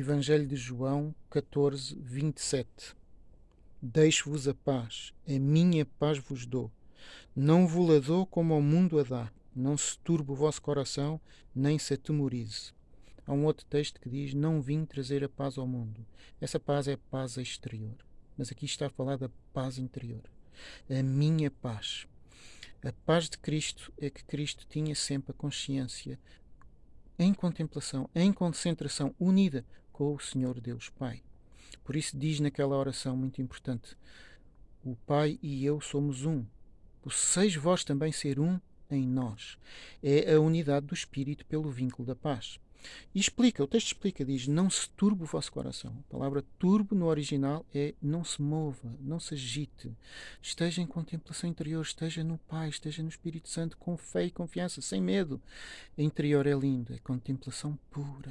Evangelho de João 14, 27. Deixo-vos a paz, a minha paz vos dou. Não vos a dou como ao mundo a dá. Não se turbe o vosso coração, nem se atemorize. Há um outro texto que diz: Não vim trazer a paz ao mundo. Essa paz é paz exterior. Mas aqui está a falar da paz interior. A minha paz. A paz de Cristo é que Cristo tinha sempre a consciência em contemplação, em concentração, unida com o Senhor Deus Pai. Por isso diz naquela oração muito importante: O Pai e eu somos um. Posseis vós também ser um em nós. É a unidade do Espírito pelo vínculo da paz. E explica, o texto explica, diz: Não se turbe o vosso coração. A palavra turbo no original é não se mova, não se agite. Esteja em contemplação interior, esteja no Pai, esteja no Espírito Santo, com fé e confiança, sem medo. A interior é lindo, é contemplação pura.